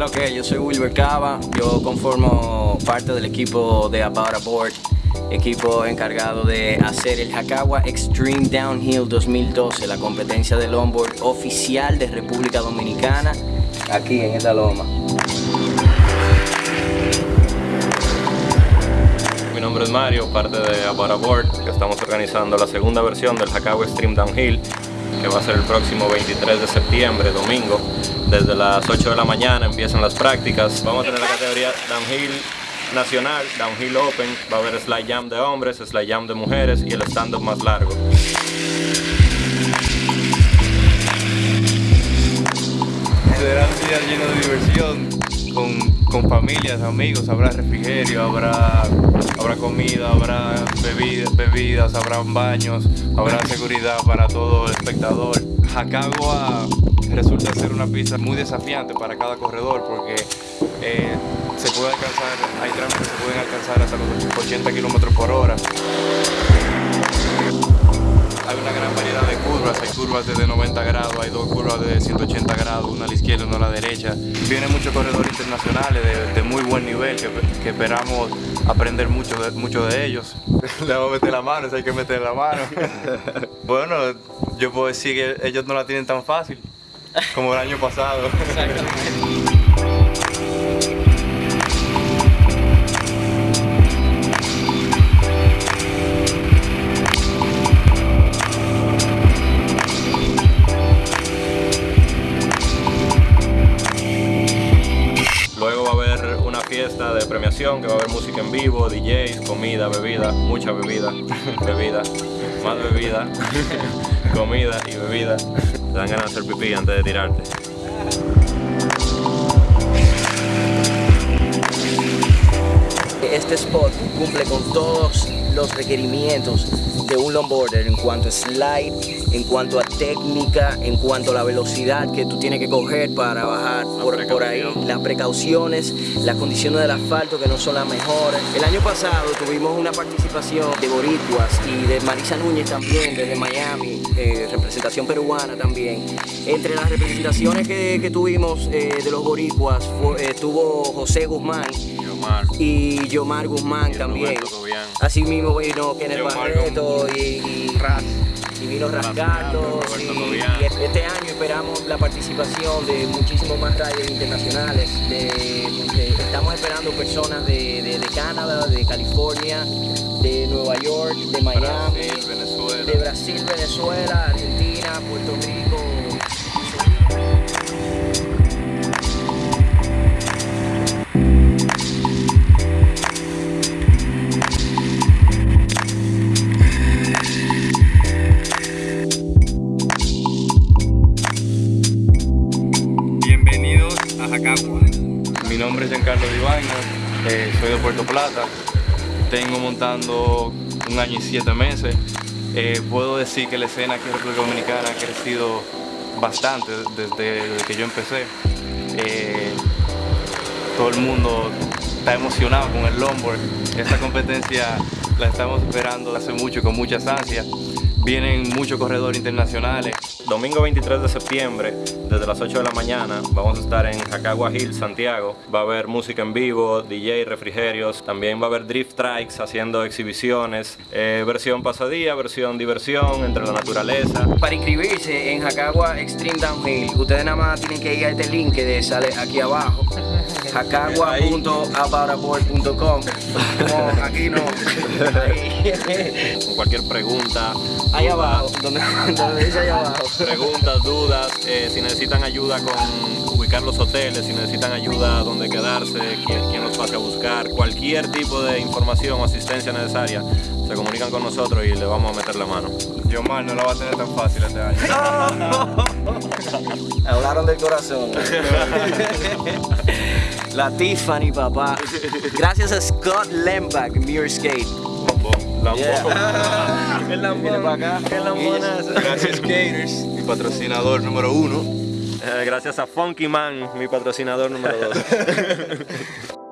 lo que? Yo soy Wilber Cava, yo conformo parte del equipo de About Aboard, equipo encargado de hacer el Hakawa Extreme Downhill 2012, la competencia de longboard oficial de República Dominicana, aquí en esta loma. Mi nombre es Mario, parte de About Aboard, que estamos organizando la segunda versión del Hakawa Extreme Downhill, que va a ser el próximo 23 de septiembre, domingo. Desde las 8 de la mañana empiezan las prácticas. Vamos a tener la categoría Downhill Nacional, Downhill Open, va a haber Slide Jam de hombres, Slide Jam de mujeres y el stand-up más largo. Será un día lleno de diversión, con, familias, amigos, habrá refrigerio, habrá, habrá comida, habrá bebidas, bebidas, habrá baños, habrá seguridad para todo el espectador. Jacagua resulta ser una pista muy desafiante para cada corredor porque eh, se puede alcanzar, hay tramos que se pueden alcanzar hasta los 80 kilómetros por hora. Curvas, de 90 grados, hay dos curvas de 180 grados, una a la izquierda y una a la derecha. Vienen muchos corredores internacionales de, de muy buen nivel que, que, esperamos aprender mucho de, mucho de ellos. Le vamos a meter la mano, si hay que meter la mano. bueno, yo puedo decir que ellos no la tienen tan fácil como el año pasado. Exactamente. fiesta de premiación que va a haber música en vivo, DJs, comida, bebida, mucha bebida, bebida, más bebida, comida y bebida. Te dan ganas de hacer pipí antes de tirarte. Este spot cumple con todos los requerimientos de un longboarder en cuanto a slide, en cuanto a técnica, en cuanto a la velocidad que tú tienes que coger para bajar por, por, ahí, las precauciones, las condiciones del asfalto que no son las mejores. El año pasado tuvimos una participación de boricuas y de Marisa Núñez también, desde Miami, eh, representación peruana también. Entre las representaciones que, que tuvimos eh, de los boricuas fue, estuvo José Guzmán, y Yomar Guzmán y también. Así mismo vino Kenneth Barreto y, y, y, vino Rasgatos. Y, este año esperamos la participación de muchísimos más riders internacionales. De, de, estamos esperando personas de, de, de, Canadá, de California, de Nueva York, de Miami, Brasil, Venezuela. de Brasil, Venezuela, Argentina, Puerto Rico. Mi nombre es Giancarlo Divaina, eh, soy de Puerto Plata, tengo montando un año y siete meses. Eh, puedo decir que la escena aquí en República Dominicana ha crecido bastante desde, que yo empecé. Eh, todo el mundo está emocionado con el longboard. Esta competencia la estamos esperando hace mucho con muchas ansias. Vienen muchos corredores internacionales. Domingo 23 de septiembre, desde las 8 de la mañana, vamos a estar en Jacagua Hill, Santiago. Va a haber música en vivo, DJ, refrigerios. También va a haber drift trikes haciendo exhibiciones. Eh, versión pasadía, versión diversión entre la naturaleza. Para inscribirse en Jacagua Extreme Downhill, ustedes nada más tienen que ir a este link que sale aquí abajo. jacagua.aboutaboard.com Como aquí no. Con cualquier pregunta. Ahí abajo, donde, donde dice ahí abajo. Preguntas, dudas, eh, si necesitan ayuda con ubicar los hoteles, si necesitan ayuda donde quedarse, quién, quién los pase a buscar, cualquier tipo de información o asistencia necesaria, se comunican con nosotros y le vamos a meter la mano. Yo mal no la va a tener tan fácil este año. Hablaron del corazón. La Tiffany, papá. Gracias a Scott Lembach, Muir Skate. Lambón. Yeah. El lambón. para acá. El lambonazo. Gracias Skaters, mi patrocinador número uno. Eh, gracias a Funky Man, mi patrocinador número dos.